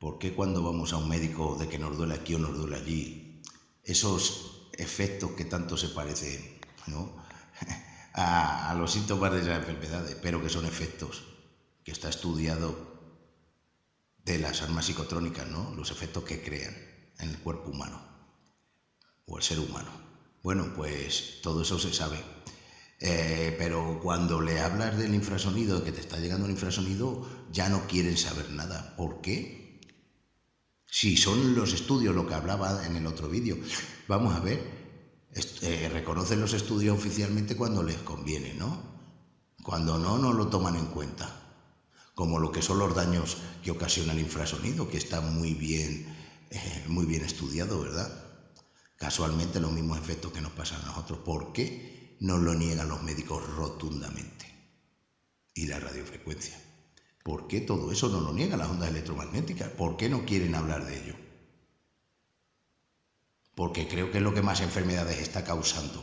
¿Por qué cuando vamos a un médico de que nos duele aquí o nos duele allí, esos efectos que tanto se parecen a, los síntomas de esas enfermedades, pero que son efectos que está estudiado de las armas psicotrónicas, ¿no? los efectos que crean en el cuerpo humano o el ser humano? Bueno, pues todo eso se sabe. Eh, pero cuando le hablas del infrasonido, que te está llegando un infrasonido, ya no quieren saber nada. ¿Por qué? Si son los estudios lo que hablaba en el otro vídeo, vamos a ver, eh, reconocen los estudios oficialmente cuando les conviene, ¿no? Cuando no, no lo toman en cuenta. Como lo que son los daños que ocasiona el infrasonido, que está muy bien, eh, muy bien estudiado, ¿verdad? Casualmente los mismos efectos que nos pasan a nosotros. ¿Por qué no lo niegan los médicos rotundamente? Y la radiofrecuencia. ¿Por qué todo eso no lo niega las ondas electromagnéticas? ¿Por qué no quieren hablar de ello? Porque creo que es lo que más enfermedades está causando.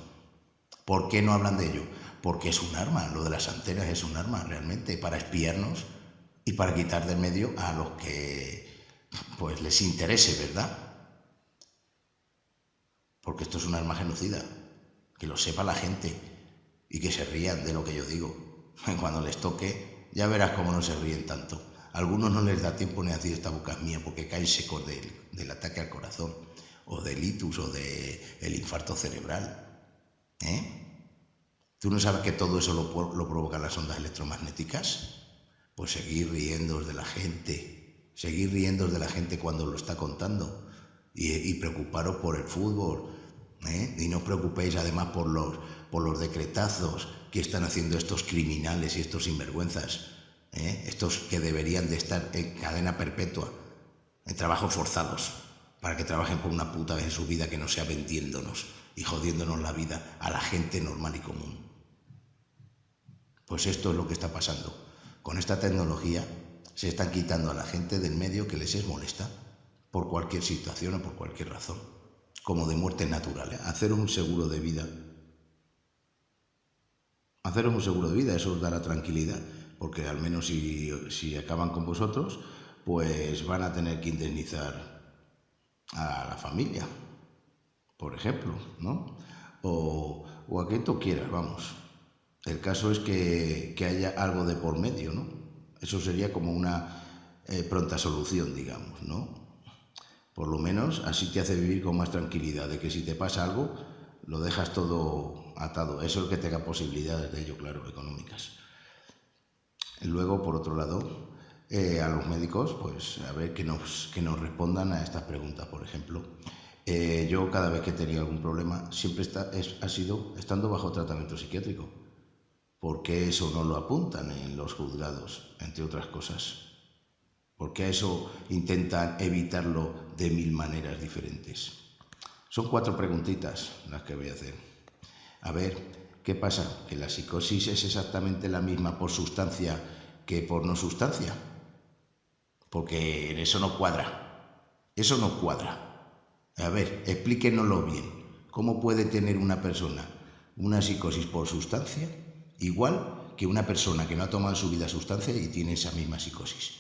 ¿Por qué no hablan de ello? Porque es un arma, lo de las antenas es un arma realmente para espiarnos y para quitar del medio a los que pues les interese, ¿verdad? Porque esto es un arma genocida, que lo sepa la gente y que se rían de lo que yo digo. Cuando les toque, ya verás cómo no se ríen tanto. A algunos no les da tiempo ni a decir esta boca es mía porque caen secos del, ataque al corazón o del itus o del el infarto cerebral. ¿Eh? ¿Tú no sabes que todo eso lo, lo provocan las ondas electromagnéticas? Pues seguir riendo de la gente, seguir riendo de la gente cuando lo está contando y, preocuparos por el fútbol. ¿eh? Y no os preocupéis además por los, por los decretazos que están haciendo estos criminales y estos sinvergüenzas, ¿eh? estos que deberían de estar en cadena perpetua, en trabajos forzados, para que trabajen por una puta vez en su vida que no sea vendiéndonos y jodiéndonos la vida a la gente normal y común. Pues esto es lo que está pasando. Con esta tecnología se están quitando a la gente del medio que les es molesta por cualquier situación o por cualquier razón, como de muerte natural. ¿eh? Hacer un seguro de vida haceros un seguro de vida, eso os dará tranquilidad, porque al menos si, acaban con vosotros, pues van a tener que indemnizar a la familia, por ejemplo, ¿no? O, a quien tú quieras, vamos. El caso es que, haya algo de por medio, ¿no? Eso sería como una eh, pronta solución, digamos, ¿no? Por lo menos así te hace vivir con más tranquilidad, de que si te pasa algo, lo dejas todo atado. Eso es que tenga posibilidades de ello, claro, económicas. luego, por otro lado, eh, a los médicos, pues a ver que nos, que nos respondan a estas preguntas, por ejemplo. Eh, yo cada vez que tenía algún problema siempre está, ha sido estando bajo tratamiento psiquiátrico. ¿Por qué eso no lo apuntan en los juzgados, entre otras cosas? ¿Por qué eso intentan evitarlo de mil maneras diferentes? Son cuatro preguntitas las que voy a hacer. A ver, ¿qué pasa? ¿Que la psicosis es exactamente la misma por sustancia que por no sustancia? Porque en eso no cuadra. Eso no cuadra. A ver, explíquenoslo bien. ¿Cómo puede tener una persona una psicosis por sustancia igual que una persona que no ha tomado su vida sustancia y tiene esa misma psicosis?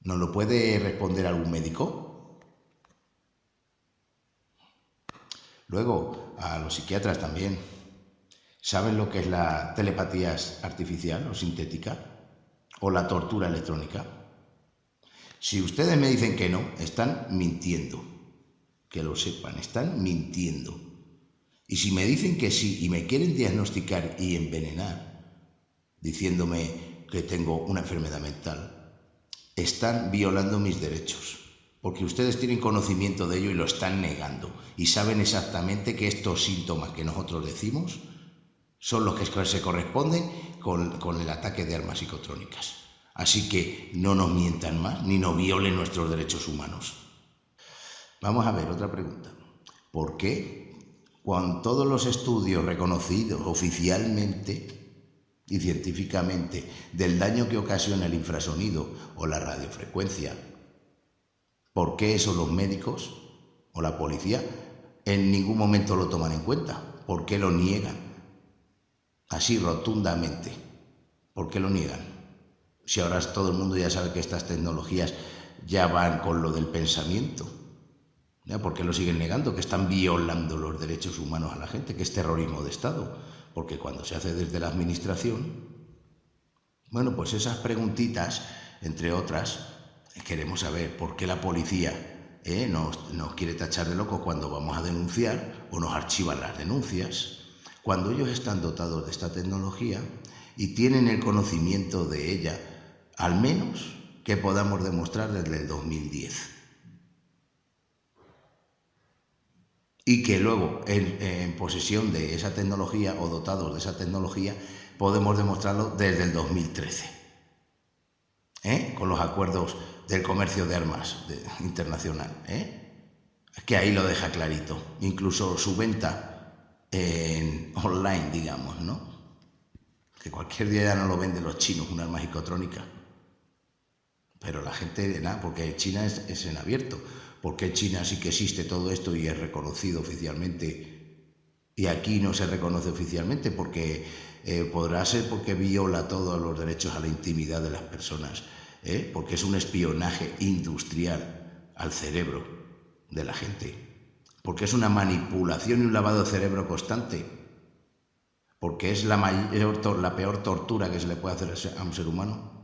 ¿Nos lo puede responder algún médico? Luego, a los psiquiatras también. ¿Saben lo que es la telepatía artificial o sintética? ¿O la tortura electrónica? Si ustedes me dicen que no, están mintiendo. Que lo sepan, están mintiendo. Y si me dicen que sí y me quieren diagnosticar y envenenar, diciéndome que tengo una enfermedad mental, están violando mis derechos porque ustedes tienen conocimiento de ello y lo están negando y saben exactamente que estos síntomas que nosotros decimos son los que se corresponden con, el ataque de armas psicotrónicas. Así que no nos mientan más ni nos violen nuestros derechos humanos. Vamos a ver otra pregunta. ¿Por qué, cuando todos los estudios reconocidos oficialmente y científicamente del daño que ocasiona el infrasonido o la radiofrecuencia ¿Por qué eso los médicos o la policía en ningún momento lo toman en cuenta? ¿Por qué lo niegan? Así rotundamente. ¿Por qué lo niegan? Si ahora todo el mundo ya sabe que estas tecnologías ya van con lo del pensamiento. ¿Por qué lo siguen negando? Que están violando los derechos humanos a la gente, que es terrorismo de Estado. Porque cuando se hace desde la Administración, bueno, pues esas preguntitas, entre otras, queremos saber por qué la policía eh, nos, quiere tachar de locos cuando vamos a denunciar o nos archivan las denuncias. Cuando ellos están dotados de esta tecnología y tienen el conocimiento de ella, al menos que podamos demostrar desde el 2010. Y que luego, en, posesión de esa tecnología o dotados de esa tecnología, podemos demostrarlo desde el 2013, ¿eh? con los acuerdos del comercio de armas internacional. ¿eh? que ahí lo deja clarito. Incluso su venta en online, digamos, ¿no? Que cualquier día ya no lo venden los chinos, un arma psicotrónica. Pero la gente, porque China es, en abierto. Porque China sí que existe todo esto y es reconocido oficialmente y aquí no se reconoce oficialmente porque eh, podrá ser porque viola todos los derechos a la intimidad de las personas, ¿eh? porque es un espionaje industrial al cerebro de la gente, porque es una manipulación y un lavado de cerebro constante, porque es la, mayor, la peor tortura que se le puede hacer a un ser humano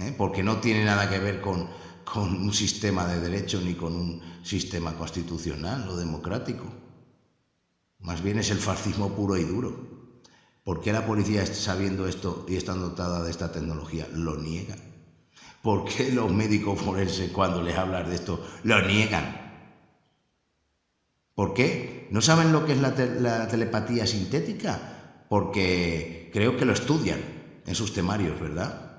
¿eh? porque no tiene nada que ver con, un sistema de derecho ni con un sistema constitucional o democrático. Más bien es el fascismo puro y duro. ¿Por qué la policía, sabiendo esto y estando dotada de esta tecnología, lo niega? ¿Por qué los médicos forenses, cuando les hablan de esto, lo niegan? ¿Por qué? ¿No saben lo que es la, la telepatía sintética? Porque creo que lo estudian en sus temarios, ¿verdad?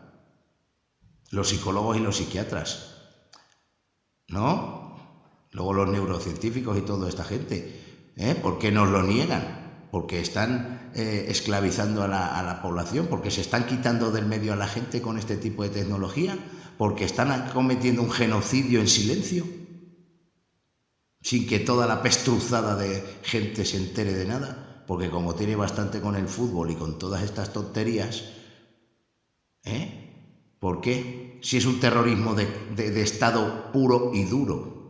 los psicólogos y los psiquiatras, ¿no? Luego los neurocientíficos y toda esta gente, ¿eh? ¿Por qué nos lo niegan? Porque están eh, esclavizando a la, población, porque se están quitando del medio a la gente con este tipo de tecnología, porque están cometiendo un genocidio en silencio, sin que toda la pestruzada de gente se entere de nada, porque como tiene bastante con el fútbol y con todas estas tonterías, ¿eh? ¿Por qué? Si es un terrorismo de, Estado puro y duro.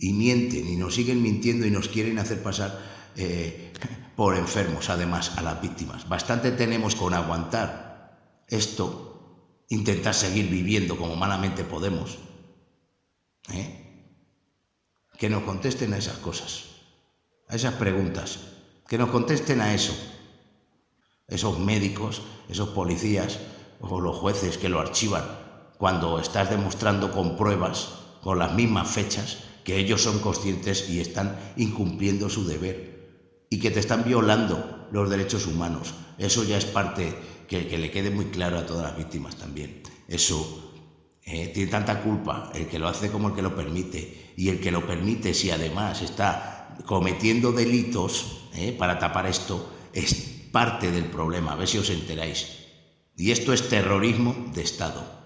Y mienten y nos siguen mintiendo y nos quieren hacer pasar eh, por enfermos, además, a las víctimas. Bastante tenemos con aguantar esto, intentar seguir viviendo como malamente podemos. ¿eh? Que nos contesten a esas cosas, a esas preguntas, que nos contesten a eso. Esos médicos, esos policías, o los jueces que lo archivan cuando estás demostrando con pruebas, con las mismas fechas, que ellos son conscientes y están incumpliendo su deber y que te están violando los derechos humanos. Eso ya es parte que, que le quede muy claro a todas las víctimas también. Eso eh, tiene tanta culpa el que lo hace como el que lo permite. Y el que lo permite, si además está cometiendo delitos eh, para tapar esto, es parte del problema. A ver si os enteráis. Y esto es terrorismo de Estado.